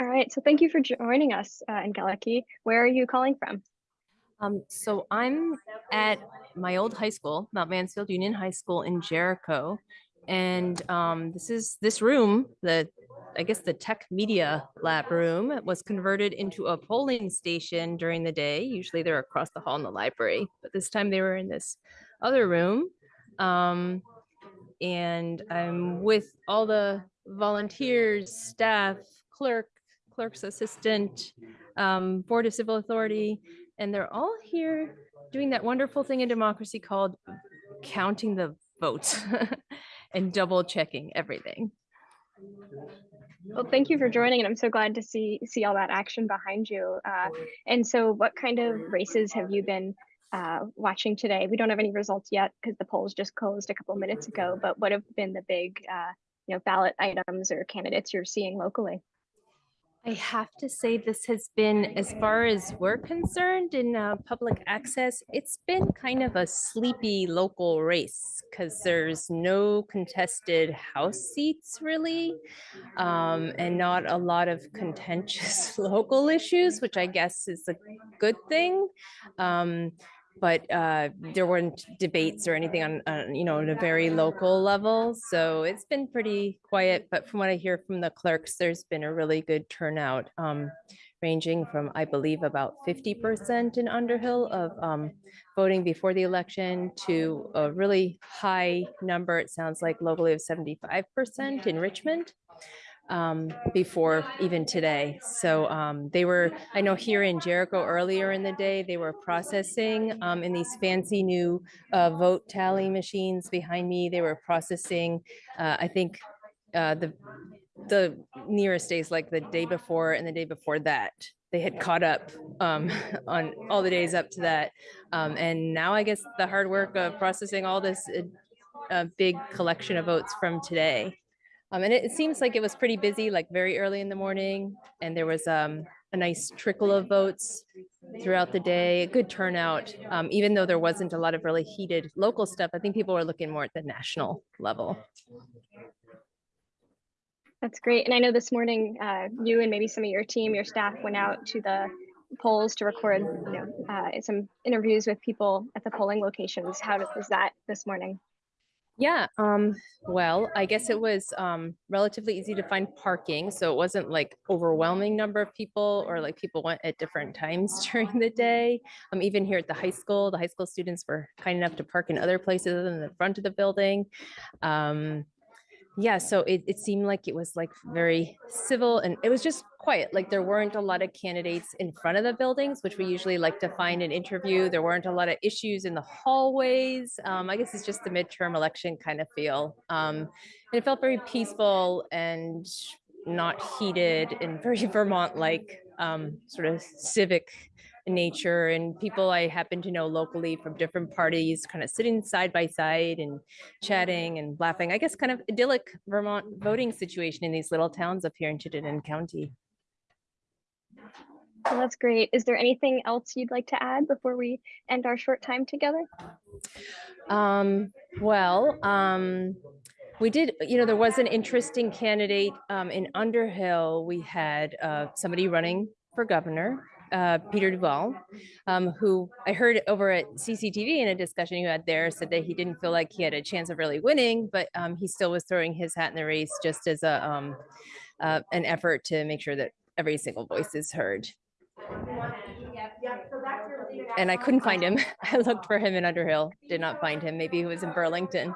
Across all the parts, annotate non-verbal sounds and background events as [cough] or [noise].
All right, so thank you for joining us, uh, Angeliki. Where are you calling from? Um, so I'm at my old high school, Mount Mansfield Union High School in Jericho. And um, this is this room, the I guess the tech media lab room was converted into a polling station during the day. Usually they're across the hall in the library, but this time they were in this other room. Um, and I'm with all the volunteers, staff, clerk, clerk's assistant, um, Board of Civil Authority, and they're all here doing that wonderful thing in democracy called counting the votes [laughs] and double checking everything. Well, thank you for joining, and I'm so glad to see see all that action behind you. Uh, and so, what kind of races have you been uh, watching today? We don't have any results yet because the polls just closed a couple minutes ago. But what have been the big, uh, you know, ballot items or candidates you're seeing locally? I have to say this has been, as far as we're concerned in uh, public access, it's been kind of a sleepy local race because there's no contested house seats really um, and not a lot of contentious [laughs] local issues, which I guess is a good thing. Um, but uh, there weren't debates or anything on, on, you know, on a very local level. So it's been pretty quiet. But from what I hear from the clerks, there's been a really good turnout, um, ranging from, I believe, about 50% in Underhill of um, voting before the election to a really high number, it sounds like locally of 75% in Richmond um, before even today. So um, they were, I know here in Jericho earlier in the day, they were processing um, in these fancy new uh, vote tally machines behind me. They were processing, uh, I think, uh, the the nearest days, like the day before and the day before that, they had caught up um, [laughs] on all the days up to that. Um, and now I guess the hard work of processing all this uh, big collection of votes from today um, and it, it, seems like it was pretty busy, like very early in the morning, and there was um, a nice trickle of votes throughout the day, a good turnout. Um, even though there wasn't a lot of really heated local stuff, I think people were looking more at the national level. That's great. And I know this morning, uh, you and maybe some of your team, your staff went out to the polls to record you know, uh, some interviews with people at the polling locations. How was that this morning? Yeah, um, well, I guess it was um, relatively easy to find parking, so it wasn't like overwhelming number of people or like people went at different times [laughs] during the day. Um, even here at the high school, the high school students were kind enough to park in other places than the front of the building. Um, yeah, so it, it seemed like it was like very civil and it was just quiet. Like there weren't a lot of candidates in front of the buildings, which we usually like to find an interview. There weren't a lot of issues in the hallways. Um, I guess it's just the midterm election kind of feel. Um, and it felt very peaceful and not heated and very [laughs] Vermont-like um, sort of civic nature and people I happen to know locally from different parties kind of sitting side by side and chatting and laughing. I guess kind of idyllic Vermont voting situation in these little towns up here in Chittenden County. Well, that's great. Is there anything else you'd like to add before we end our short time together? Um, well, um, we did, you know, there was an interesting candidate um, in Underhill. We had uh, somebody running for governor uh, Peter Duval, um, who I heard over at CCTV in a discussion you had there said that he didn't feel like he had a chance of really winning, but um, he still was throwing his hat in the race just as a um, uh, an effort to make sure that every single voice is heard. And I couldn't find him. [laughs] I looked for him in Underhill, did not find him. Maybe he was in Burlington.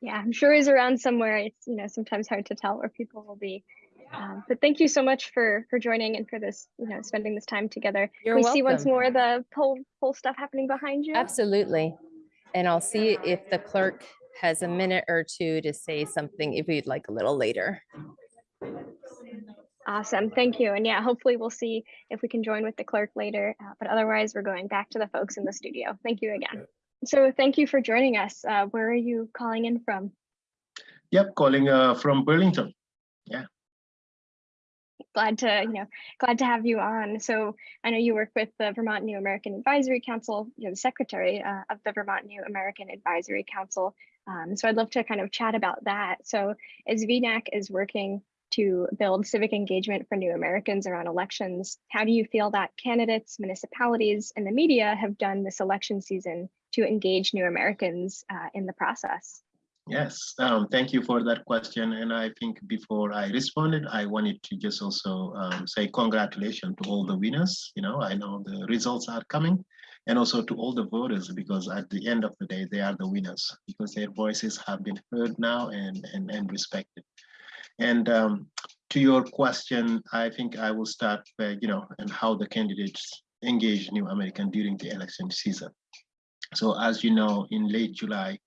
Yeah, I'm sure he's around somewhere. It's, you know, sometimes hard to tell where people will be. Um, but thank you so much for for joining and for this, you know, spending this time together. You're we welcome. see once more the poll poll stuff happening behind you. Absolutely. And I'll see if the clerk has a minute or two to say something if you'd like a little later. Awesome. Thank you. And yeah, hopefully we'll see if we can join with the clerk later. Uh, but otherwise, we're going back to the folks in the studio. Thank you again. So thank you for joining us. Uh, where are you calling in from? Yep, calling uh, from Burlington. Yeah glad to you know glad to have you on so i know you work with the vermont new american advisory council you're the secretary uh, of the vermont new american advisory council um, so i'd love to kind of chat about that so as vnac is working to build civic engagement for new Americans around elections. How do you feel that candidates, municipalities, and the media have done this election season to engage new Americans uh, in the process? Yes, um, thank you for that question. And I think before I responded, I wanted to just also um, say congratulations to all the winners. You know, I know the results are coming and also to all the voters because at the end of the day, they are the winners because their voices have been heard now and, and, and respected. And um, to your question, I think I will start by, you know, and how the candidates engage New American during the election season. So as you know, in late July,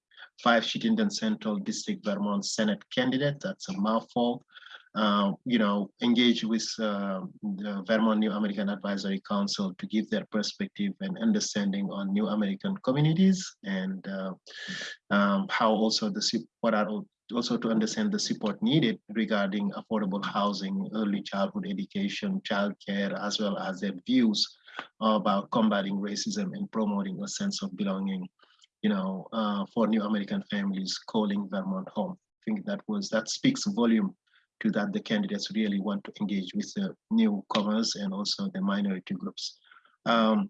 five Chittenden Central District Vermont Senate candidate, that's a mouthful, uh, you know, engage with uh, the Vermont New American Advisory Council to give their perspective and understanding on New American communities and uh, um, how also the what are also to understand the support needed regarding affordable housing, early childhood education, childcare, as well as their views about combating racism and promoting a sense of belonging, you know, uh, for new American families calling Vermont home. I think that was that speaks volume to that the candidates really want to engage with the newcomers and also the minority groups. Um,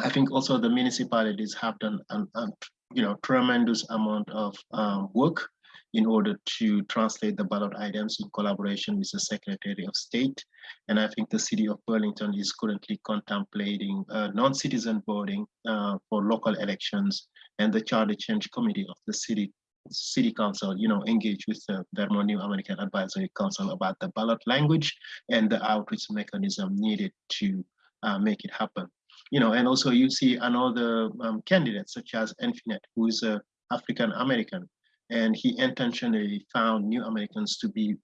I think also the municipalities have done an, an you know tremendous amount of um, work in order to translate the ballot items in collaboration with the Secretary of State. And I think the city of Burlington is currently contemplating uh, non-citizen voting uh, for local elections and the charter change committee of the city city council, you know, engage with the Vermont New American Advisory Council about the ballot language and the outreach mechanism needed to uh, make it happen. You know, and also you see another um, candidate such as Infinite, who is a African American, and he intentionally found new Americans to be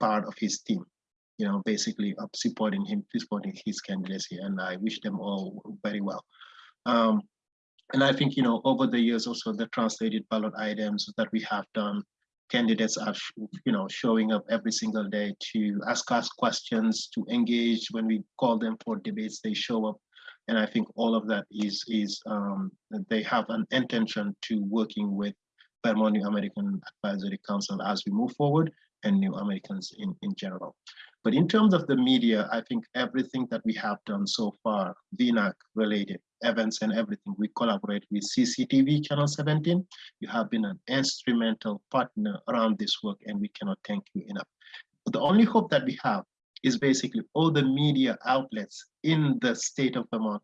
part of his team, you know, basically of supporting him, supporting his candidacy, and I wish them all very well. Um, and I think, you know, over the years also the translated ballot items that we have done, candidates are, you know, showing up every single day to ask us questions, to engage when we call them for debates, they show up. And I think all of that is, is um, they have an intention to working with Vermont New American Advisory Council as we move forward and New Americans in, in general. But in terms of the media, I think everything that we have done so far, VNAC related events and everything, we collaborate with CCTV Channel 17. You have been an instrumental partner around this work and we cannot thank you enough. But the only hope that we have is basically all the media outlets in the state of Vermont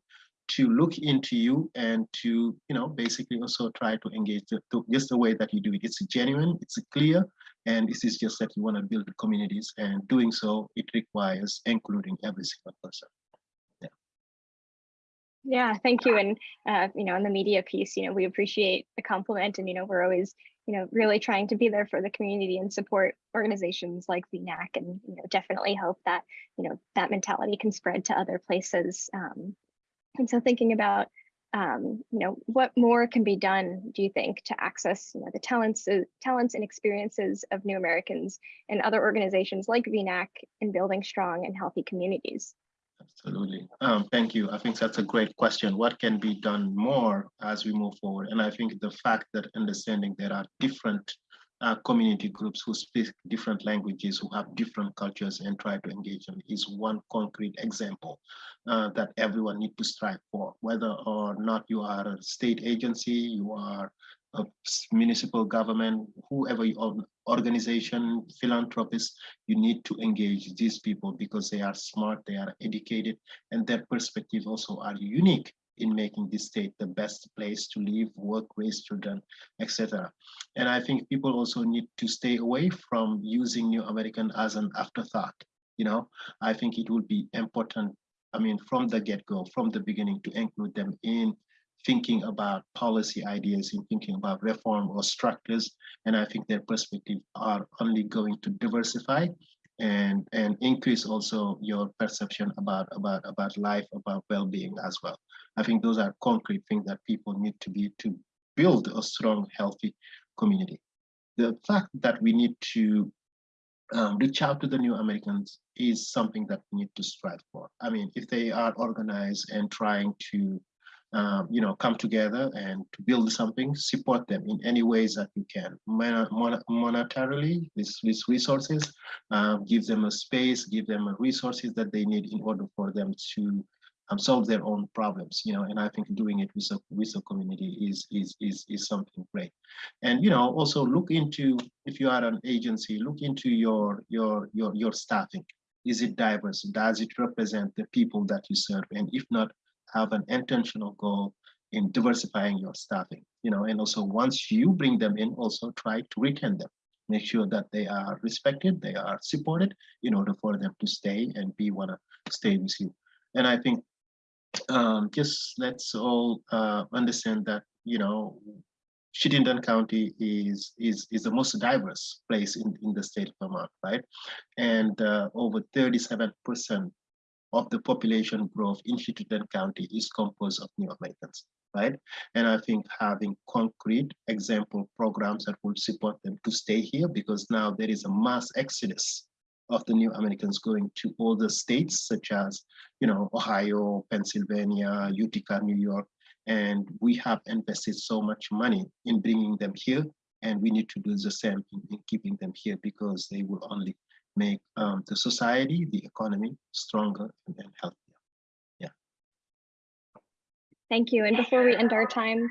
to look into you and to, you know, basically also try to engage the, the, just the way that you do it. It's genuine, it's clear, and this is just that you want to build communities and doing so, it requires including every single person. Yeah. Yeah, thank you. And, uh, you know, in the media piece, you know, we appreciate the compliment and, you know, we're always, you know, really trying to be there for the community and support organizations like VNAC and, you know, definitely hope that, you know, that mentality can spread to other places um, and so thinking about, um, you know, what more can be done, do you think, to access you know, the talents, uh, talents and experiences of new Americans and other organizations like VNAC in building strong and healthy communities? Absolutely. Um, thank you. I think that's a great question. What can be done more as we move forward? And I think the fact that understanding there are different uh, community groups who speak different languages, who have different cultures and try to engage them is one concrete example uh, that everyone needs to strive for, whether or not you are a state agency, you are a municipal government, whoever you are, organization, philanthropist, you need to engage these people because they are smart, they are educated, and their perspective also are unique in making this state the best place to live, work, raise children, etc. And I think people also need to stay away from using New American as an afterthought. You know, I think it would be important, I mean, from the get-go, from the beginning to include them in thinking about policy ideas, in thinking about reform or structures. And I think their perspective are only going to diversify and and increase also your perception about about about life about well-being as well. I think those are concrete things that people need to be to build a strong healthy community. The fact that we need to um, reach out to the new americans is something that we need to strive for. I mean if they are organized and trying to um, you know, come together and to build something, support them in any ways that you can, Mon- mon- monetarily, with, with resources, uh, give them a space, give them a resources that they need in order for them to um, solve their own problems, you know, and I think doing it with the, with the community is, is, is, is something great. And, you know, also look into, if you are an agency, look into your, your, your, your staffing. Is it diverse? Does it represent the people that you serve? And if not, have an intentional goal in diversifying your staffing, you know, and also once you bring them in, also try to retain them. Make sure that they are respected, they are supported in order for them to stay and be wanna stay with you. And I think um, just let's all uh, understand that, you know, Chittenden County is is is the most diverse place in, in the state of Vermont, right? And uh, over 37% of the population growth in Chittenden County is composed of new Americans, right? And I think having concrete example programs that would support them to stay here because now there is a mass exodus of the new Americans going to other states such as, you know, Ohio, Pennsylvania, Utica, New York, and we have invested so much money in bringing them here, and we need to do the same in, in keeping them here because they will only make um, the society, the economy stronger and, and healthier. Yeah. Thank you. And before we end our time,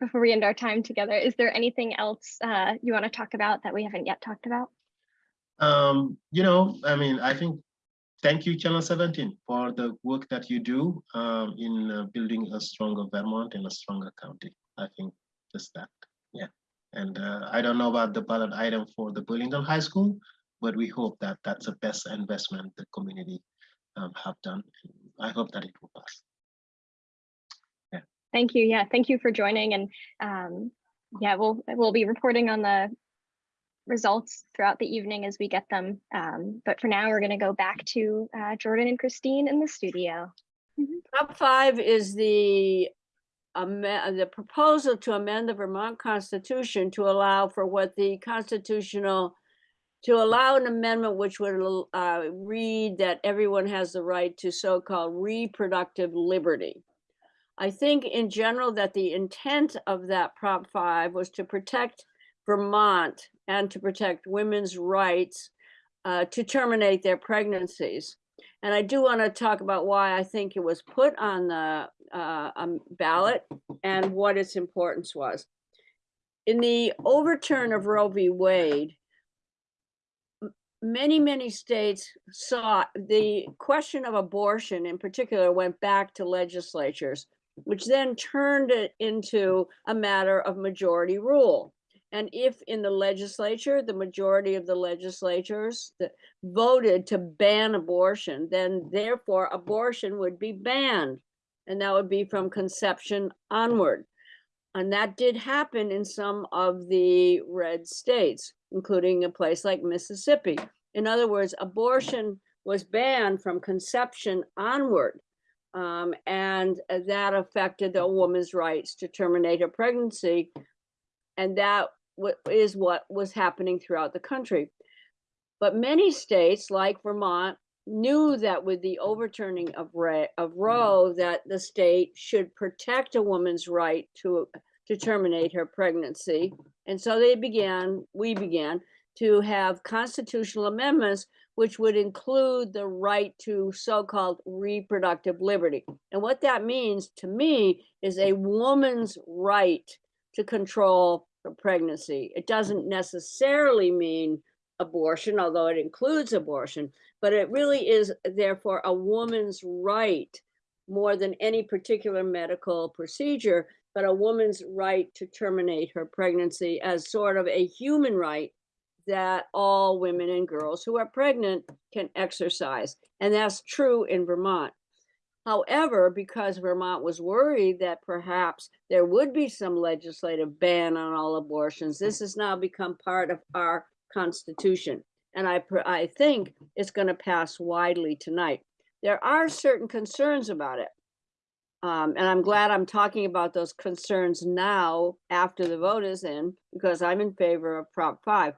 before we end our time together, is there anything else uh, you want to talk about that we haven't yet talked about? Um, you know, I mean, I think, thank you, Channel 17, for the work that you do um, in uh, building a stronger Vermont and a stronger county. I think just that. And uh, I don't know about the ballot item for the Burlington High School, but we hope that that's the best investment the community um, have done. I hope that it will pass. Yeah. Thank you. Yeah, thank you for joining. And um, yeah, we'll we'll be reporting on the results throughout the evening as we get them. Um, but for now, we're going to go back to uh, Jordan and Christine in the studio. Top five is the amen- the proposal to amend the Vermont Constitution to allow for what the constitutional to allow an amendment which would uh, read that everyone has the right to so-called reproductive liberty. I think in general that the intent of that Prop five was to protect Vermont and to protect women's rights uh, to terminate their pregnancies. And I do want to talk about why I think it was put on the uh, um, ballot and what its importance was. In the overturn of Roe v. Wade, many, many states saw the question of abortion in particular went back to legislatures, which then turned it into a matter of majority rule. And if in the legislature, the majority of the legislatures that voted to ban abortion, then therefore abortion would be banned. And that would be from conception onward. And that did happen in some of the red states, including a place like Mississippi. In other words, abortion was banned from conception onward. Um, and that affected the woman's rights to terminate her pregnancy. And that is what was happening throughout the country. But many states, like Vermont, knew that with the overturning of of mm-hmm. Roe, that the state should protect a woman's right to to terminate her pregnancy, and so they began. We began to have constitutional amendments which would include the right to so-called reproductive liberty. And what that means to me is a woman's right to control her pregnancy. It doesn't necessarily mean abortion, although it includes abortion, but it really is therefore a woman's right more than any particular medical procedure, but a woman's right to terminate her pregnancy as sort of a human right that all women and girls who are pregnant can exercise. And that's true in Vermont. However, because Vermont was worried that perhaps there would be some legislative ban on all abortions, this has now become part of our constitution. And I, I think it's going to pass widely tonight. There are certain concerns about it. Um, and I'm glad I'm talking about those concerns now after the vote is in, because I'm in favor of Prop 5.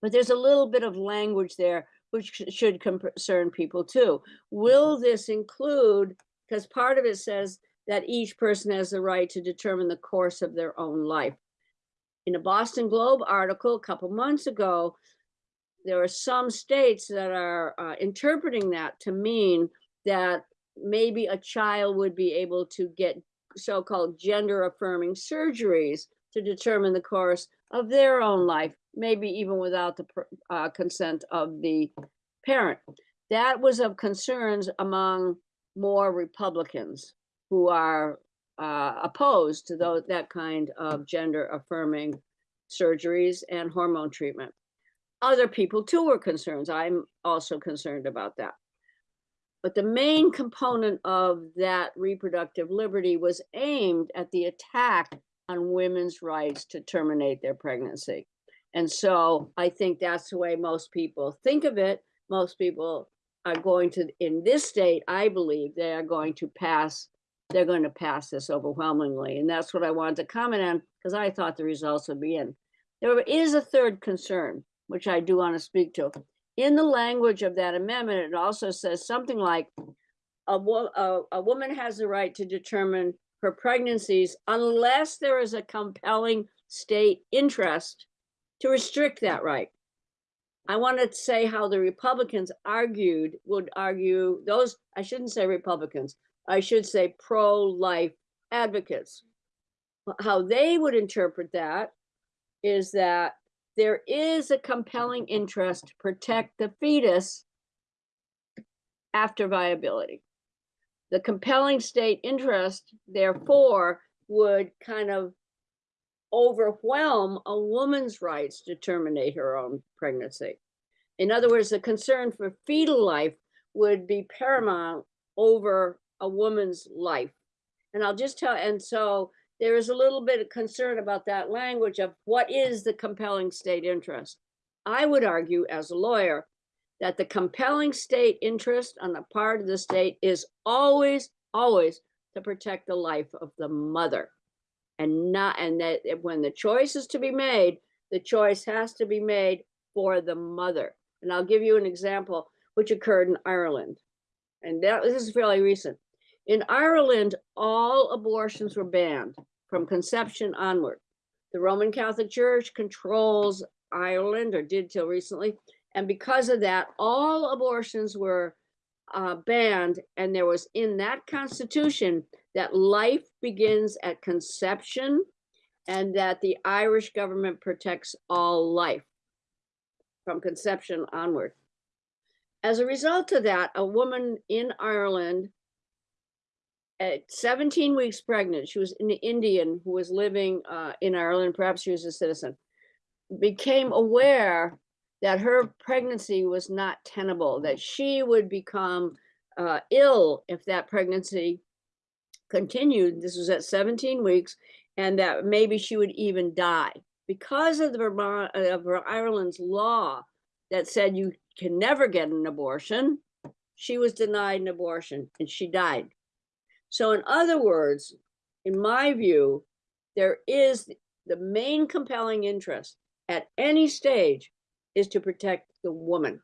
But there's a little bit of language there which should concern people too. Will this include because part of it says that each person has the right to determine the course of their own life. In a Boston Globe article a couple months ago, there are some states that are uh, interpreting that to mean that maybe a child would be able to get so-called gender affirming surgeries to determine the course of their own life, maybe even without the uh, consent of the parent. That was of concerns among more Republicans who are uh, opposed to those, that kind of gender affirming surgeries and hormone treatment. Other people too were concerned. I'm also concerned about that. But the main component of that reproductive liberty was aimed at the attack on women's rights to terminate their pregnancy. And so I think that's the way most people think of it. Most people are going to, in this state, I believe they are going to pass, they're going to pass this overwhelmingly. And that's what I wanted to comment on because I thought the results would be in. There is a third concern, which I do want to speak to. In the language of that amendment, it also says something like a, wo- a, a woman has the right to determine her pregnancies unless there is a compelling state interest to restrict that right. I want to say how the Republicans argued, would argue, those, I shouldn't say Republicans, I should say pro-life advocates. How they would interpret that is that there is a compelling interest to protect the fetus after viability. The compelling state interest, therefore, would kind of overwhelm a woman's rights to terminate her own pregnancy. In other words, the concern for fetal life would be paramount over a woman's life. And I'll just tell, and so there is a little bit of concern about that language of what is the compelling state interest. I would argue as a lawyer that the compelling state interest on the part of the state is always, always to protect the life of the mother. And not, and that when the choice is to be made, the choice has to be made for the mother. And I'll give you an example which occurred in Ireland. And that this is fairly recent. In Ireland, all abortions were banned from conception onward. The Roman Catholic Church controls Ireland or did till recently. And because of that, all abortions were uh, banned. And there was in that constitution that life begins at conception and that the Irish government protects all life from conception onward. As a result of that, a woman in Ireland at 17 weeks pregnant, she was an Indian who was living uh, in Ireland, perhaps she was a citizen, became aware that her pregnancy was not tenable, that she would become uh, ill if that pregnancy continued. This was at 17 weeks, and that maybe she would even die because of the Vermont, of Ireland's law that said you can never get an abortion. She was denied an abortion and she died. So, in other words, in my view, there is the main compelling interest at any stage is to protect the woman.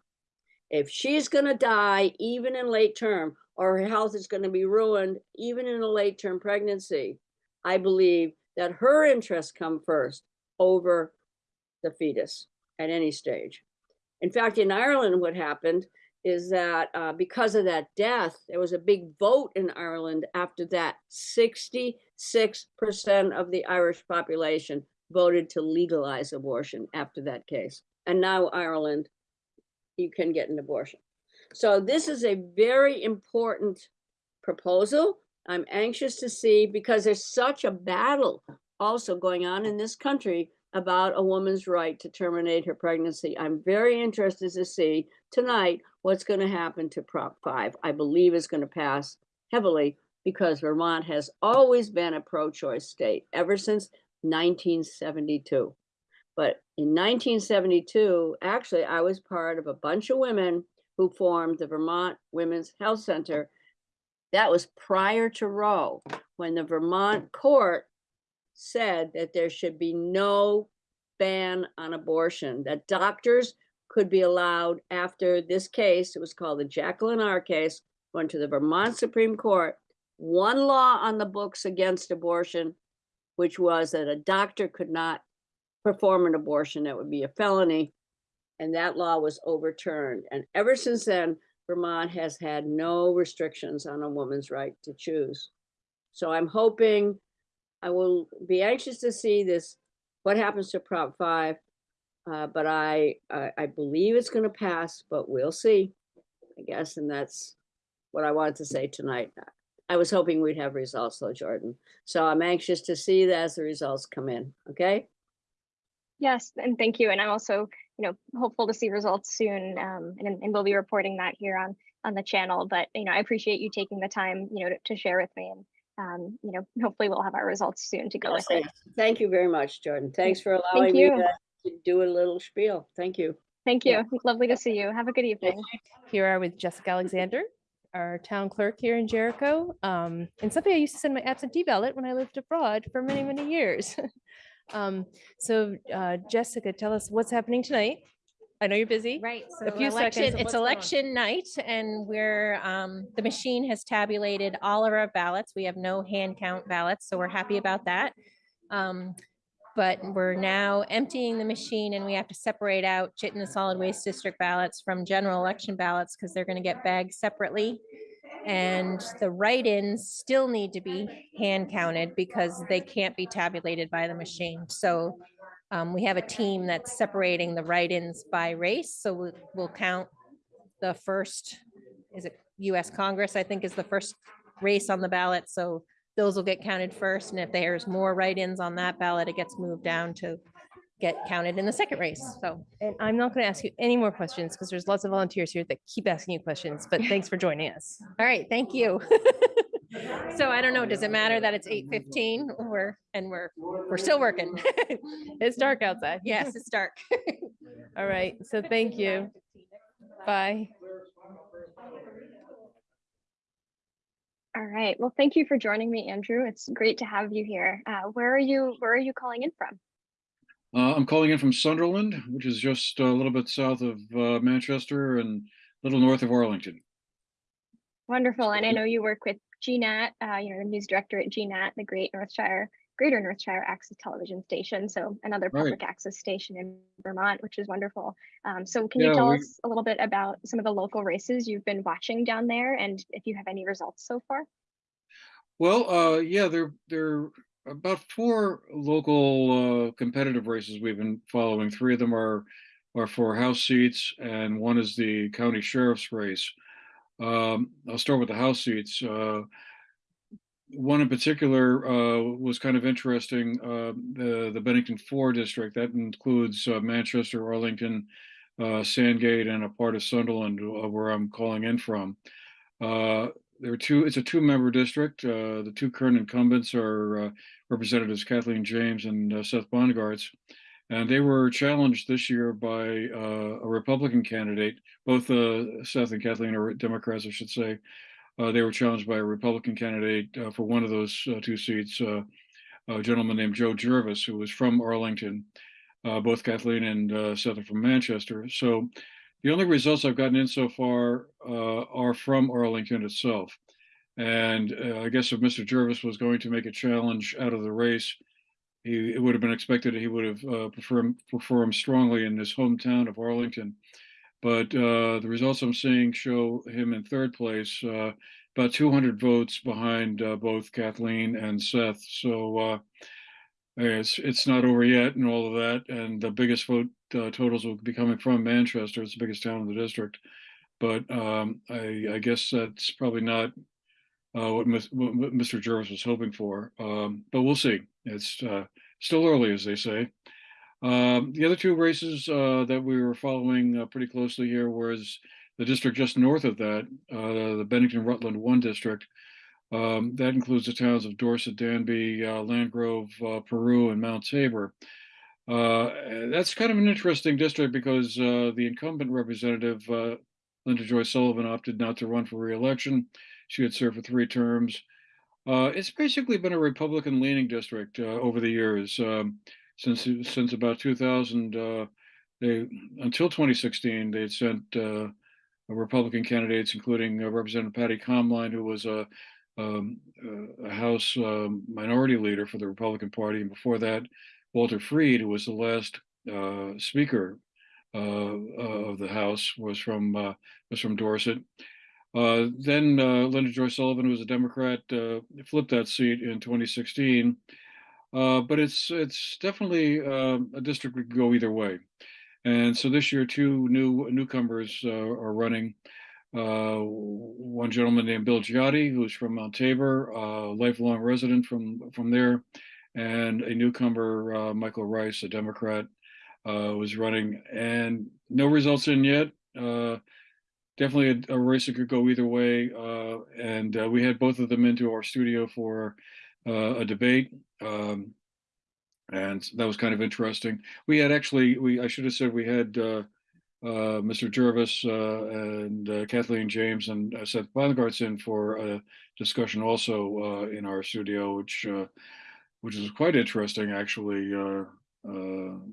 If she's going to die, even in late term, or her health is going to be ruined, even in a late term pregnancy, I believe that her interests come first over the fetus at any stage. In fact, in Ireland, what happened is that uh, because of that death, there was a big vote in Ireland after that. 66% of the Irish population voted to legalize abortion after that case. And now Ireland, you can get an abortion. So this is a very important proposal. I'm anxious to see because there's such a battle also going on in this country about a woman's right to terminate her pregnancy. I'm very interested to see tonight what's going to happen to Prop 5. I believe is going to pass heavily because Vermont has always been a pro choice state ever since 1972. But in 1972, actually, I was part of a bunch of women who formed the Vermont Women's Health Center. That was prior to Roe, when the Vermont court said that there should be no ban on abortion, that doctors could be allowed after this case, it was called the Jacqueline R case, went to the Vermont Supreme Court, one law on the books against abortion, which was that a doctor could not perform an abortion, that would be a felony. And that law was overturned. And ever since then, Vermont has had no restrictions on a woman's right to choose. So I'm hoping, I will be anxious to see this, what happens to Prop five. Uh, but I, I, I believe it's gonna pass, but we'll see, I guess, and that's what I wanted to say tonight. I was hoping we'd have results though, Jordan. So I'm anxious to see that as the results come in, okay? Yes, and thank you. And I'm also, you know, hopeful to see results soon. Um, and, and we'll be reporting that here on, on the channel. But, you know, I appreciate you taking the time, you know, to, to share with me. And, um, you know, hopefully we'll have our results soon to go with Yes, it. Thank you very much, Jordan. Thanks for allowing me you. to to do a little spiel. Thank you. Thank Yeah. you. Lovely to see you. Have a good evening. Here are with Jessica Alexander, our town clerk here in Jericho. Um, and something I used to send my absentee ballot when I lived abroad for many, many years. [laughs] Um, so, uh, Jessica, tell us what's happening tonight. I know you're busy. Right, so A few seconds election, of it's what's going election night and we're, um, the machine has tabulated all of our ballots. We have no hand count ballots, so we're happy about that. Um, but we're now emptying the machine and we have to separate out Chittenden Solid Waste District ballots from general election ballots because they're gonna get bagged separately. And the write-ins still need to be hand counted because they can't be tabulated by the machine. So um, we have a team that's separating the write-ins by race, so we'll, we'll count the first, is it US Congress, I think is the first race on the ballot, so those will get counted first, and if there's more write-ins on that ballot, it gets moved down to get counted in the second race, so. And I'm not going to ask you any more questions because there's lots of volunteers here that keep asking you questions, but thanks for joining us. [laughs] All right, thank you. [laughs] So I don't know, does it matter that it's eight fifteen or, and we're, we're still working? [laughs] It's dark outside. Yes, it's dark. All right. So thank you. Bye. All right. Well, thank you for joining me, Andrew. It's great to have you here. Uh, where are you, where are you calling in from? Uh, I'm calling in from Sunderland, which is just a little bit south of uh, Manchester and a little north of Arlington. Wonderful. And I know you work with GNAT, uh, you know, the news director at GNAT, the Great Northshire, Greater North Northshire Access Television Station. So another Right. public access station in Vermont, which is wonderful. Um, so can you tell we- us a little bit about some of the local races you've been watching down there and if you have any results so far? Well, uh, yeah, there there are about four local uh, competitive races we've been following. Three of them are are for House seats, and one is the county sheriff's race. Um, I'll start with the House seats. Uh, one in particular uh, was kind of interesting. Uh, the the Bennington Four district that includes uh, Manchester, Arlington, uh, Sandgate, and a part of Sunderland, uh, where I'm calling in from. Uh, there are two. It's a two-member district. The two current incumbents are Representatives Kathleen James and Seth Bongartz, and they were challenged this year by a Republican candidate. Both Seth and Kathleen are Democrats, I should say. Uh, they were challenged by a Republican candidate uh, for one of those uh, two seats, a gentleman named Joe Jervis, who was from Arlington. Both Kathleen and Seth are from Manchester. So the only results I've gotten in so far are from Arlington itself. And I guess if Mr. Jervis was going to make a challenge out of the race, he, it would have been expected that he would have uh, performed, performed strongly in his hometown of Arlington. But uh, the results I'm seeing show him in third place, uh, about 200 votes behind uh, both Kathleen and Seth. So uh, it's it's not over yet and all of that. And the biggest vote uh, totals will be coming from Manchester. It's the biggest town in the district. But um, I, I guess that's probably not uh, what, what Mr. Jervis was hoping for. Um, but we'll see. It's still early, as they say. Um, the other two races uh, that we were following uh, pretty closely here was the district just north of that, uh, the Bennington Rutland One district. Um, that includes the towns of Dorset, Danby, uh, Landgrove, uh, Peru, and Mount Tabor. Uh, that's kind of an interesting district because the incumbent representative, Linda Joy Sullivan, opted not to run for reelection. She had served for three terms. It's basically been a Republican-leaning district uh, over the years. Um, since since about 2000, uh, they until 2016, they had sent uh, Republican candidates, including uh, Representative Patti Komline, who was a um, a House um, Minority Leader for the Republican Party, and before that, Walter Freed, who was the last uh, Speaker of the House, was from was from Dorset. Uh, then uh, Linda Joy Sullivan, who was a Democrat, uh, flipped that seat in 2016. Uh, but it's it's definitely um, a district that could go either way. And so this year, two new newcomers uh, are running. Uh, one gentleman named Bill Giotti, who's from Mount Tabor, a lifelong resident from from there, and a newcomer, uh, Michael Rice, a Democrat, uh, was running. And no results in yet. Uh, definitely a, a race that could go either way. Uh, and uh, we had both of them into our studio for uh, a debate. Um, and that was kind of interesting. We had actually, we I should have said we had uh, uh, Mr. Jervis uh, and uh, Kathleen James and uh, Seth Bongartz in for a discussion also uh, in our studio, which uh, which is quite interesting actually.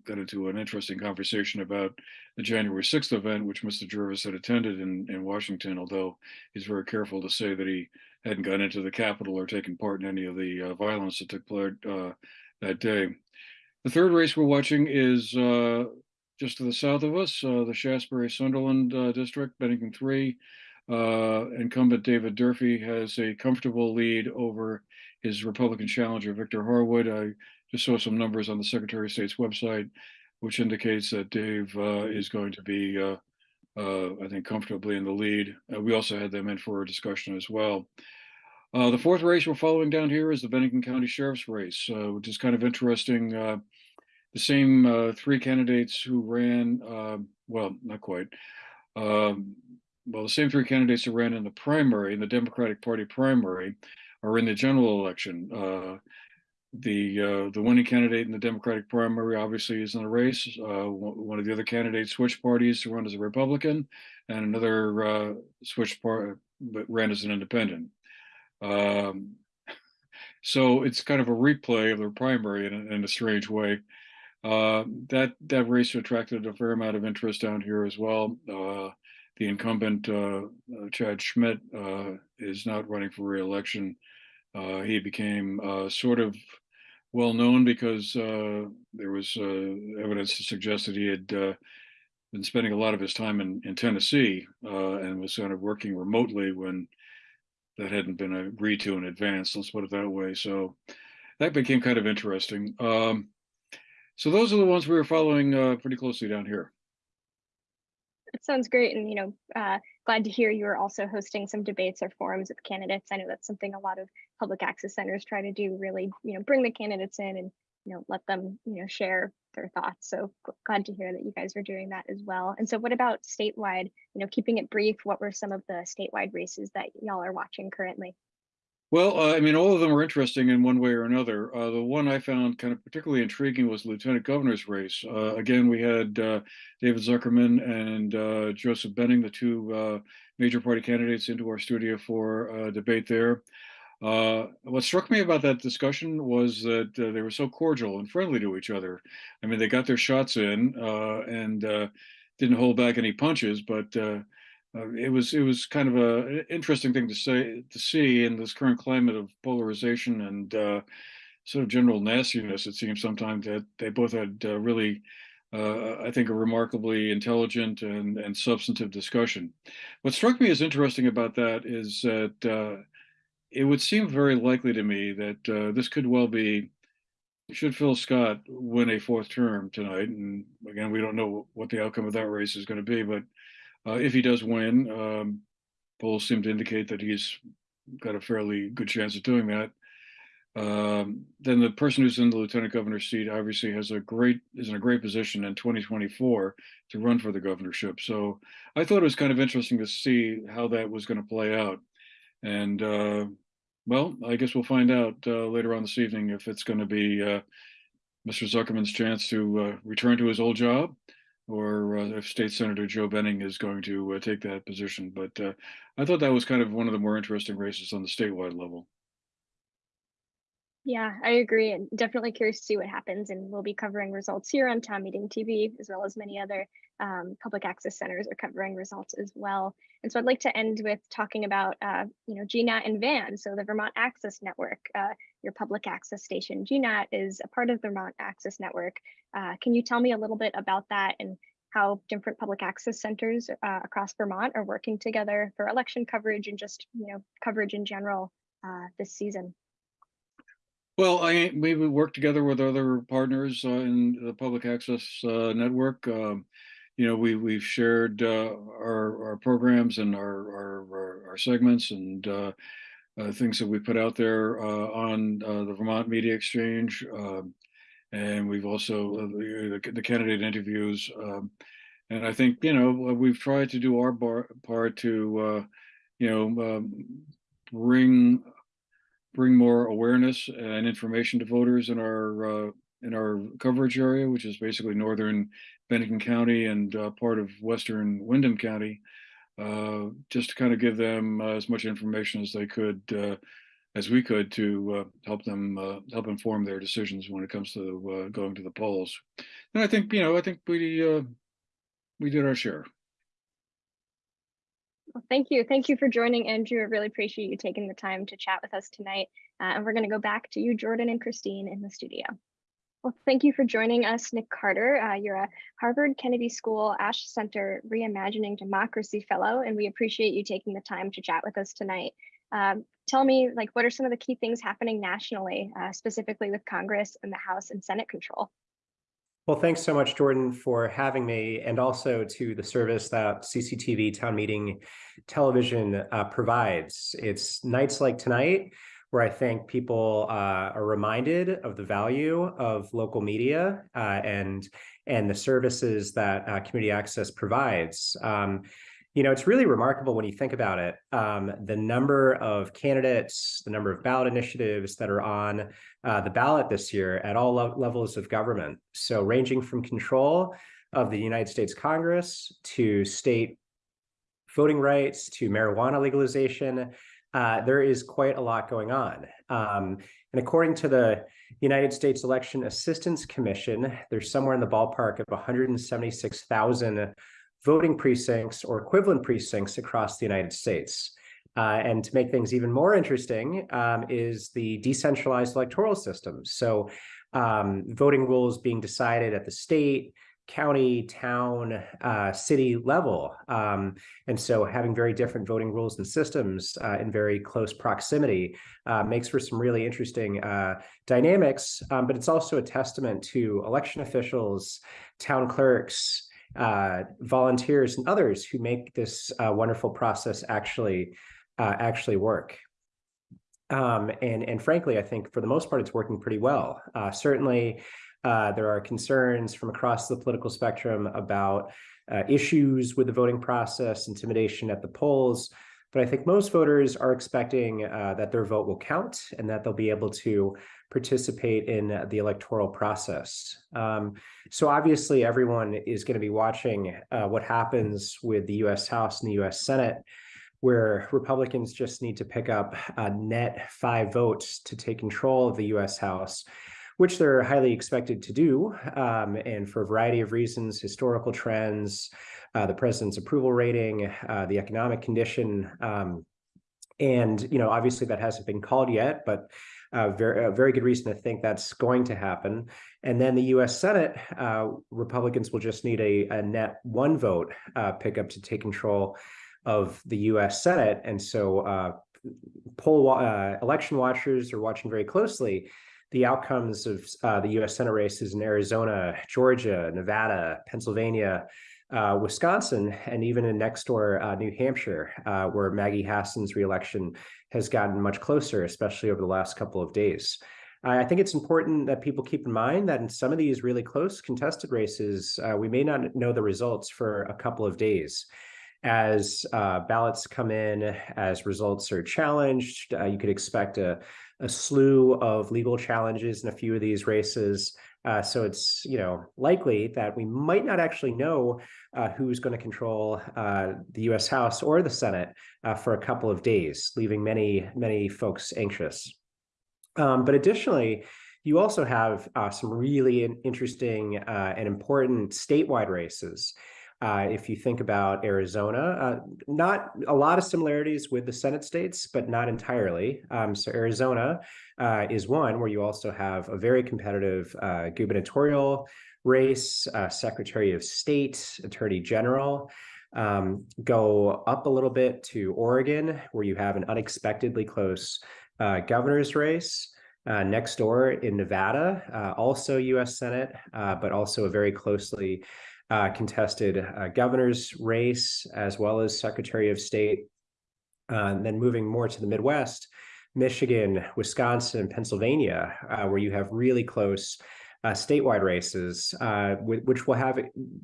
Got into an interesting conversation about the January 6th event, which Mr. Jervis had attended in, in Washington, although he's very careful to say that he hadn't gone into the Capitol or taken part in any of the uh, violence that took place uh, that day. The third race we're watching is uh, just to the south of us, uh, the Shaftesbury Sunderland uh, district, Bennington 3. Uh, incumbent David Durfee has a comfortable lead over his Republican challenger, Victor Harwood. I just saw some numbers on the Secretary of State's website, which indicates that Dave is going to be, I think, comfortably in the lead. Uh, we also had them in for a discussion as well. Uh, the fourth race we're following down here is the Bennington County Sheriff's race, uh, which is kind of interesting. Uh, the same uh, three candidates who ran, uh, well, not quite. Um, well, the same three candidates who ran in the primary, in the Democratic Party primary, are in the general election. Uh, the uh, the winning candidate in the Democratic primary obviously is in the race. Uh, one of the other candidates switched parties to run as a Republican, and another uh, switched part but ran as an independent. Um, so it's kind of a replay of the primary in a, in a strange way. Uh, that that race attracted a fair amount of interest down here as well. Uh, the incumbent uh, uh Chad Schmidt uh, is not running for re-election. Uh, he became sort of well known because there was evidence to suggest that he had been spending a lot of his time in, in Tennessee and was kind of working remotely when that hadn't been agreed to in advance. Let's put it that way. So that became kind of interesting. Um, so those are the ones we were following uh, pretty closely down here. Sounds great. And, you know, uh, glad to hear you are also hosting some debates or forums with candidates. I know that's something a lot of public access centers try to do, really, you know, bring the candidates in and, you know, let them, you know, share their thoughts. So glad to hear that you guys are doing that as well. And so what about statewide, you know, keeping it brief, what were some of the statewide races that y'all are watching currently? Well, uh, I mean, all of them were interesting in one way or another. Uh, the one I found kind of particularly intriguing was Lieutenant Governor's race. Uh, again, we had uh, David Zuckerman and uh, Joseph Benning, the two uh, major party candidates, into our studio for a debate there. what struck me about that discussion was that they were so cordial and friendly to each other. I mean, they got their shots in and didn't hold back any punches, but uh, it was it was kind of a interesting thing to say to see in this current climate of polarization and uh, sort of general nastiness. It seems sometimes that they both had uh, really, uh, I think, a remarkably intelligent and and substantive discussion. What struck me as interesting about that is that uh, it would seem very likely to me that this could well be. Should Phil Scott win a fourth term tonight, and again, we don't know what the outcome of that race is going to be, but uh, if he does win, um, polls seem to indicate that he's got a fairly good chance of doing that. Um, then the person who's in the lieutenant governor's seat obviously has a great is in a great position in 2024 to run for the governorship. So I thought it was kind of interesting to see how that was going to play out. And uh, well, I guess we'll find out uh, later on this evening if it's going to be uh, Mr. Zuckerman's chance to uh, return to his old job or uh, if State Senator Joe Benning is going to uh, take that position. But uh, I thought that was kind of one of the more interesting races on the statewide level. Yeah, I agree. And definitely curious to see what happens. And we'll be covering results here on Town Meeting TV, as well as many other um, public access centers are covering results as well. And so I'd like to end with talking about, uh, you know, GNAT and VAN, so the Vermont Access Network, uh, your public access station. GNAT is a part of the Vermont Access Network. Uh, can you tell me a little bit about that and how different public access centers uh, across Vermont are working together for election coverage and just, you know, coverage in general uh, this season? Well, I, we work together with other partners uh, in the public access uh, network. Um, you know, we, we've shared uh, our, our programs and our, our, our- segments and uh, uh, things that we put out there uh, on the Vermont Media Exchange. um, And we've also, the the candidate interviews. um, And I think, you know, we've tried to do our bar- part to, you know, um, bring bring more awareness and information to voters in our uh, in our coverage area, which is basically northern Bennington County and uh, part of western Windham County, uh, just to kind of give them uh, as much information as they could, uh, as we could, to uh, help them help inform their decisions when it comes to going to the polls. And I think you know, I think we we did our share. Well, thank you. Thank you for joining, Andrew. I really appreciate you taking the time to chat with us tonight. Uh, and we're going to go back to you, Jordan and Christine, in the studio. Well, thank you for joining us, Nick Carter. Uh, you're a Harvard Kennedy School Ash Center Reimagining Democracy Fellow, and we appreciate you taking the time to chat with us tonight. Um, tell me, like, what are some of the key things happening nationally, uh, specifically with Congress and the House and Senate control? Well, thanks so much, Jordan, for having me, and also to the service that CCTV Town Meeting Television uh, provides. It's nights like tonight where I think people uh, are reminded of the value of local media uh, and and the services that uh, community access provides. Um, you know, it's really remarkable when you think about it. Um, the number of candidates, the number of ballot initiatives that are on uh, the ballot this year at all le- levels of government. So ranging from control of the United States Congress to state voting rights to marijuana legalization, uh, there is quite a lot going on. Um, and according to the United States Election Assistance Commission, there's somewhere in the ballpark of 176,000 voting precincts or equivalent precincts across the United States. Uh, and to make things even more interesting um, is the decentralized electoral system. So um, voting rules being decided at the state, county, town, uh, city level. Um, and so having very different voting rules and systems uh, in very close proximity uh, makes for some really interesting uh, dynamics, um, but it's also a testament to election officials, town clerks, uh, volunteers and others who make this uh, wonderful process actually uh, actually work. Um, and and frankly, I think for the most part, it's working pretty well. Uh, certainly, uh, there are concerns from across the political spectrum about uh, issues with the voting process, intimidation at the polls. But I think most voters are expecting uh, that their vote will count and that they'll be able to participate in the electoral process. Um, so obviously, everyone is going to be watching uh, what happens with the U.S. House and the U.S. Senate, where Republicans just need to pick up a net five votes to take control of the U.S. House, which they're highly expected to do, um, and for a variety of reasons, historical trends, uh, the president's approval rating, uh, the economic condition. Um, and you know, obviously, that hasn't been called yet, but uh, very, a very good reason to think that's going to happen. And then the U.S. Senate, uh, Republicans will just need a, a net one vote uh, pickup to take control of the U.S. Senate. And so uh, poll uh, election watchers are watching very closely the outcomes of uh, the U.S. Senate races in Arizona, Georgia, Nevada, Pennsylvania, uh, Wisconsin, and even in next door uh, New Hampshire, uh, where Maggie Hassan's reelection has gotten much closer, especially over the last couple of days. I think it's important that people keep in mind that in some of these really close contested races, uh, we may not know the results for a couple of days. As uh, ballots come in, as results are challenged, uh, you could expect a, a slew of legal challenges in a few of these races. Uh, so it's you know likely that we might not actually know uh, who's going to control uh, the U.S. House or the Senate uh, for a couple of days, leaving many many folks anxious. Um, but additionally, you also have uh, some really interesting uh, and important statewide races. Uh, if you think about Arizona, uh, not a lot of similarities with the Senate states, but not entirely. Um, so Arizona uh, is one where you also have a very competitive uh, gubernatorial race, uh, Secretary of State, Attorney General. Um, go up a little bit to Oregon, where you have an unexpectedly close uh, governor's race. Uh, next door in Nevada, uh, also U.S. Senate, uh, but also a very closely uh, contested uh, governor's race, as well as Secretary of State. Uh, and then moving more to the Midwest, Michigan, Wisconsin, Pennsylvania, uh, where you have really close uh, statewide races, which will have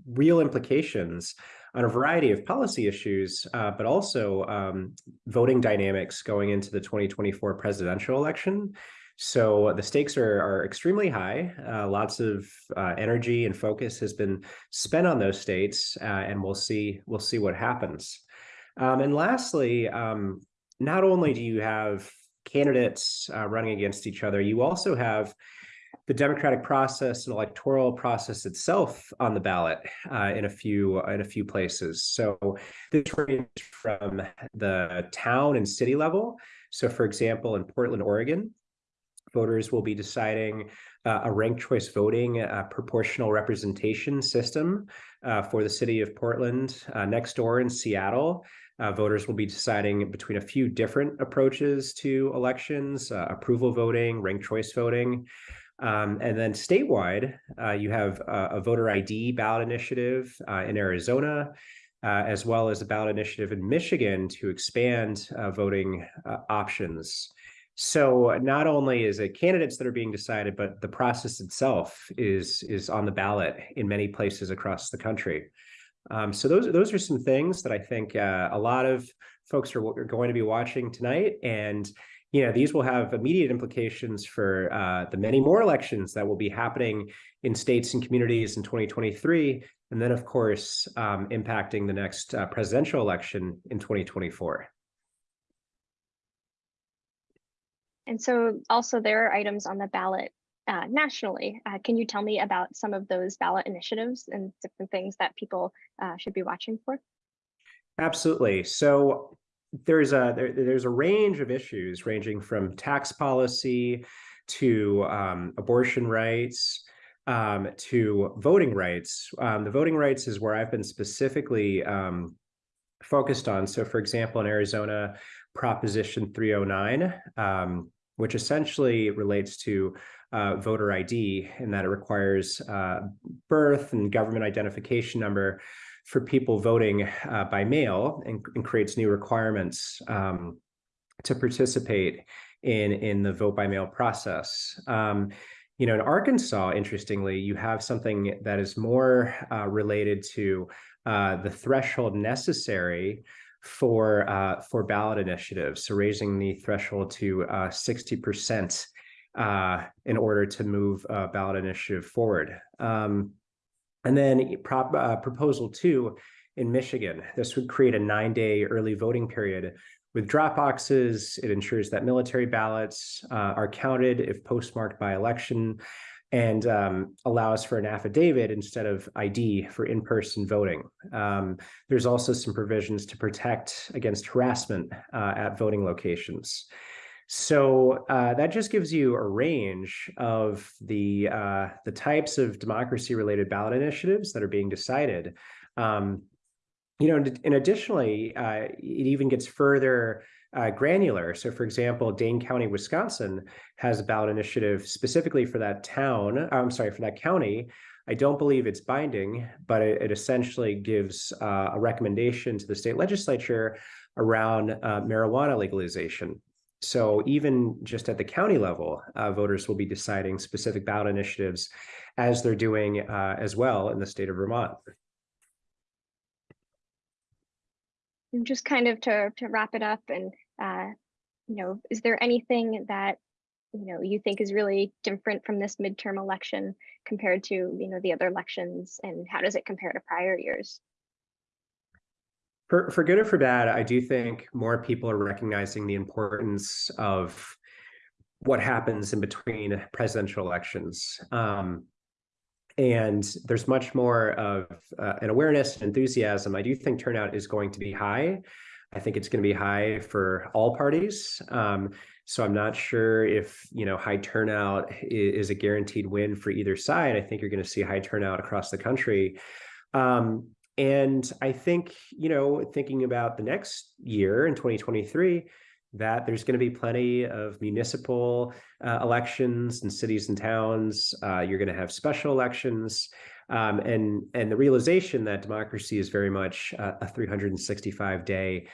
real implications on a variety of policy issues, uh, but also um, voting dynamics going into the 2024 presidential election. So the stakes are, are extremely high. Uh, lots of uh, energy and focus has been spent on those states, uh, and we'll see we'll see what happens. Um, and lastly, um, not only do you have candidates uh, running against each other, you also have the democratic process and electoral process itself on the ballot uh, in a few in a few places. So this ranges from the town and city level. So, for example, in Portland, Oregon, voters will be deciding uh, a ranked choice voting uh, proportional representation system uh, for the city of Portland. Uh, next door in Seattle, uh, voters will be deciding between a few different approaches to elections, approval voting, ranked choice voting. Um, and then statewide, you have a, voter ID ballot initiative in Arizona, as well as a ballot initiative in Michigan to expand voting options. So not only is it candidates that are being decided, but the process itself is is on the ballot in many places across the country. Um, so those those are some things that I think uh, a lot of folks are, are going to be watching tonight, and you know these will have immediate implications for uh, the many more elections that will be happening in states and communities in 2023, and then of course um, impacting the next uh, presidential election in 2024. And so also there are items on the ballot uh, nationally. Uh, can you tell me about some of those ballot initiatives and different things that people uh, should be watching for? Absolutely. So there's a there, there's a range of issues ranging from tax policy to um, abortion rights um, to voting rights. Um, the voting rights is where I've been specifically um, focused on. So, for example, in Arizona, Proposition 309, um, which essentially relates to uh, voter ID, in that it requires uh, birth and government identification number for people voting uh, by mail and, and, creates new requirements um, to participate in, in the vote by mail process. Um, you know, in Arkansas, interestingly, you have something that is more uh, related to uh, the threshold necessary for uh, for ballot initiatives. So raising the threshold to uh, sixty percent uh, in order to move a ballot initiative forward. Um, and then prop, uh, proposal two in Michigan. This would create a nine-day early voting period with drop boxes. It ensures that military ballots uh, are counted if postmarked by election and um, allows for an affidavit instead of ID for in-person voting. Um, there's also some provisions to protect against harassment uh, at voting locations. So uh, that just gives you a range of the uh, the types of democracy-related ballot initiatives that are being decided. Um, you know, and, and additionally, uh, it even gets further uh, granular. So, for example, Dane County, Wisconsin has a ballot initiative specifically for that town. I'm sorry, for that county. I don't believe it's binding, but it, it essentially gives uh, a recommendation to the state legislature around uh, marijuana legalization. So even just at the county level, uh, voters will be deciding specific ballot initiatives as they're doing uh, as well in the state of Vermont. And just kind of to, to wrap it up and, uh, you know, is there anything that, you know, you think is really different from this midterm election compared to, you know, the other elections and how does it compare to prior years? For, for good or for bad, I do think more people are recognizing the importance of what happens in between presidential elections. Um, and there's much more of uh, an awareness and enthusiasm. I do think turnout is going to be high. I think it's going to be high for all parties. Um, so I'm not sure if you know high turnout is, a guaranteed win for either side. I think you're going to see high turnout across the country. Um, and I think you know thinking about the next year in 2023 that there's going to be plenty of municipal uh, elections in cities and towns. Uh, you're going to have special elections, um, and and the realization that democracy is very much uh, a 365 day,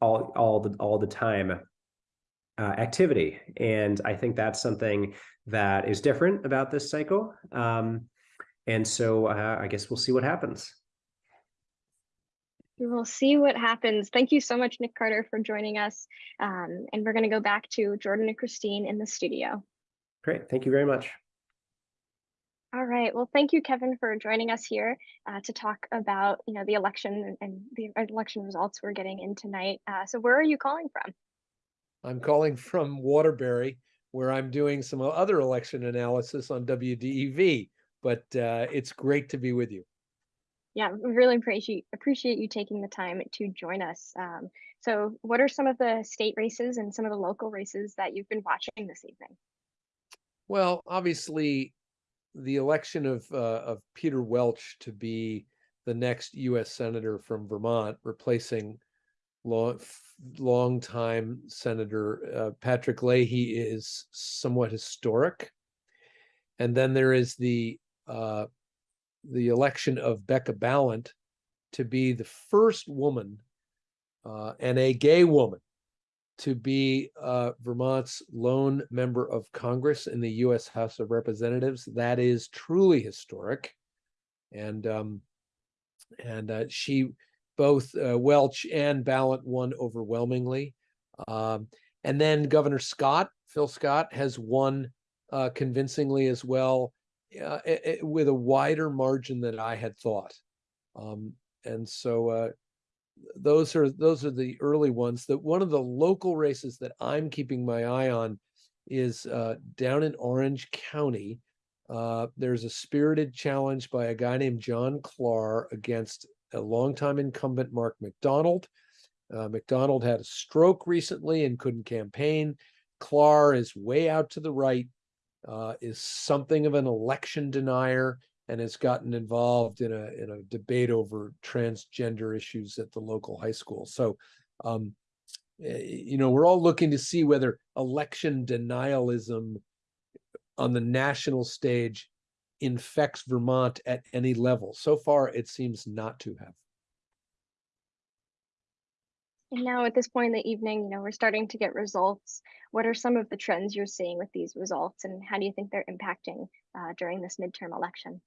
all all the all the time uh, activity. And I think that's something that is different about this cycle. Um, and so uh, I guess we'll see what happens. We will see what happens. Thank you so much, Nick Carter, for joining us. Um, and we're going to go back to Jordan and Christine in the studio. Great. Thank you very much. All right. Well, thank you, Kevin, for joining us here uh, to talk about, you know, the election and, and the election results we're getting in tonight. Uh, so where are you calling from? I'm calling from Waterbury, where I'm doing some other election analysis on WDEV. But uh, it's great to be with you. Yeah, we really appreciate appreciate you taking the time to join us. Um, so, what are some of the state races and some of the local races that you've been watching this evening? Well, obviously, the election of uh, of Peter Welch to be the next U.S. senator from Vermont, replacing long longtime Senator uh, Patrick Leahy, is somewhat historic. And then there is the uh, the election of Becca Balint to be the first woman uh, and a gay woman to be uh, Vermont's lone member of Congress in the U.S. House of Representatives. That is truly historic, and um, and uh, she both uh, Welch and Balint won overwhelmingly, um, and then Governor Scott, Phil Scott, has won uh, convincingly as well eh, eh, with a wider margin than I had thought. Um, and so uh, those are those are the early ones. That one of the local races that I'm keeping my eye on is uh, down in Orange County. Uh, there's a spirited challenge by a guy named John Klar against a longtime incumbent Mark MacDonald. Uh, MacDonald had a stroke recently and couldn't campaign. Klar is way out to the right uh, is something of an election denier and has gotten involved in a in a debate over transgender issues at the local high school. So, um, you know, we're all looking to see whether election denialism on the national stage infects Vermont at any level. So far, it seems not to have. And now at this point in the evening, you know, we're starting to get results. What are some of the trends you're seeing with these results and how do you think they're impacting uh, during this midterm election?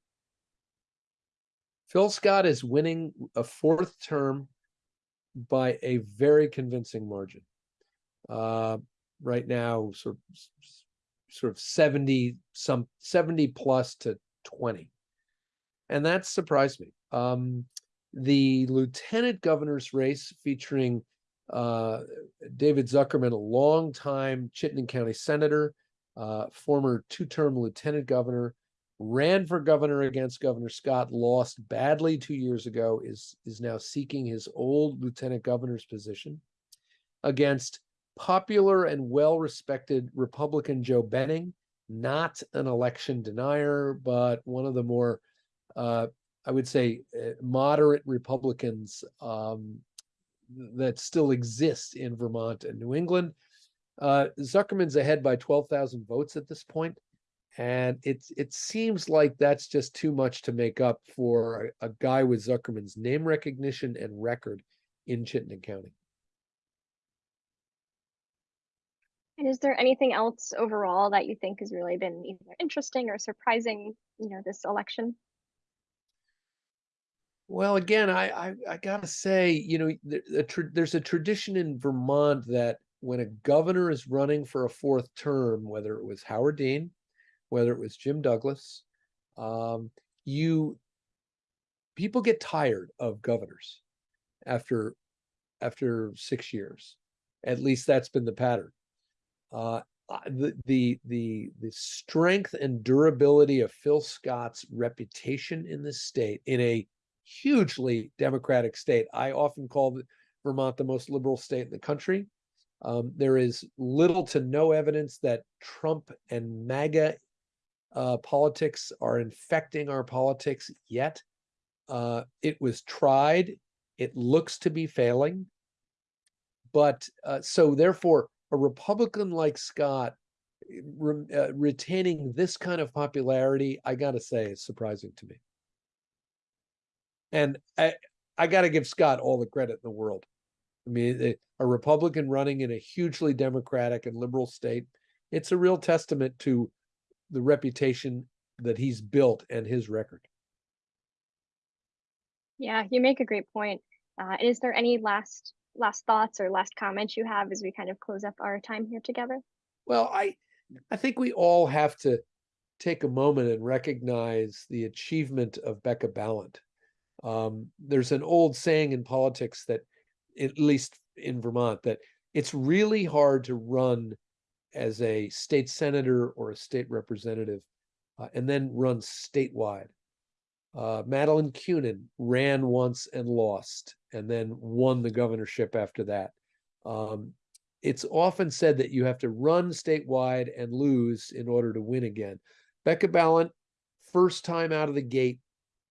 Phil Scott is winning a fourth term by a very convincing margin. Uh, right now, sort of, sort of 70 some 70 plus to 20. And that surprised me. Um, the lieutenant governor's race featuring uh, David Zuckerman, a longtime Chittenden County senator, uh, former two-term lieutenant governor, ran for governor against Governor Scott, lost badly two years ago, is, is now seeking his old lieutenant governor's position against popular and well-respected Republican Joe Benning, not an election denier, but one of the more, uh, I would say, uh, moderate Republicans um, that still exists in Vermont and New England. Uh, Zuckerman's ahead by 12,000 votes at this point, and it it seems like that's just too much to make up for a, a guy with Zuckerman's name recognition and record in Chittenden County. And is there anything else overall that you think has really been either interesting or surprising, you know, this election? Well, again, I I, I gotta say, you know, there's a tradition in Vermont that when a governor is running for a fourth term, whether it was Howard Dean, whether it was Jim Douglas, um, you people get tired of governors after after six years. At least that's been the pattern. Uh, uh, the the the the strength and durability of Phil Scott's reputation in the state in a hugely democratic state. I often call Vermont the most liberal state in the country. Um, there is little to no evidence that Trump and MAGA uh, politics are infecting our politics yet. Uh, it was tried. It looks to be failing. But uh, so therefore, a Republican like Scott eh, re- uh, retaining this kind of popularity, I gotta say, is surprising to me. And I, I gotta give Scott all the credit in the world. I mean, eh, a Republican running in a hugely democratic and liberal state, it's a real testament to the reputation that he's built and his record. Yeah, you make a great point. Uh, is there any last last thoughts or last comments you have as we kind of close up our time here together? Well, I I think we all have to take a moment and recognize the achievement of Becca Balint. Um, there's an old saying in politics that, at least in Vermont, that it's really hard to run as a state senator or a state representative uh, and then run statewide. Uh, Madeleine Kunin ran once and lost, and then won the governorship after that. Um, it's often said that you have to run statewide and lose in order to win again. Becca Balint, first time out of the gate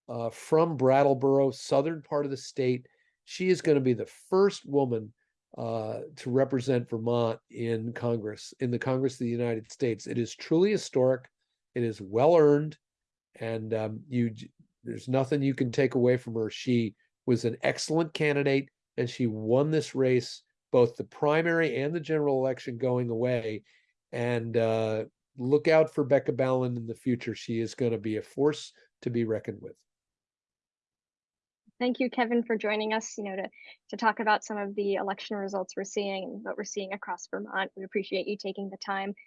uh, from Brattleboro, southern part of the state. She is going to be the first woman uh, to represent Vermont in Congress, in the Congress of the United States. It is truly historic. It is well earned, and um, you there's nothing you can take away from her. She was an excellent candidate, and she won this race, both the primary and the general election going away. And uh, look out for Becca Balint in the future. She is going to be a force to be reckoned with. Thank you, Kevin, for joining us, you know, to, to talk about some of the election results we're seeing and what we're seeing across Vermont. We appreciate you taking the time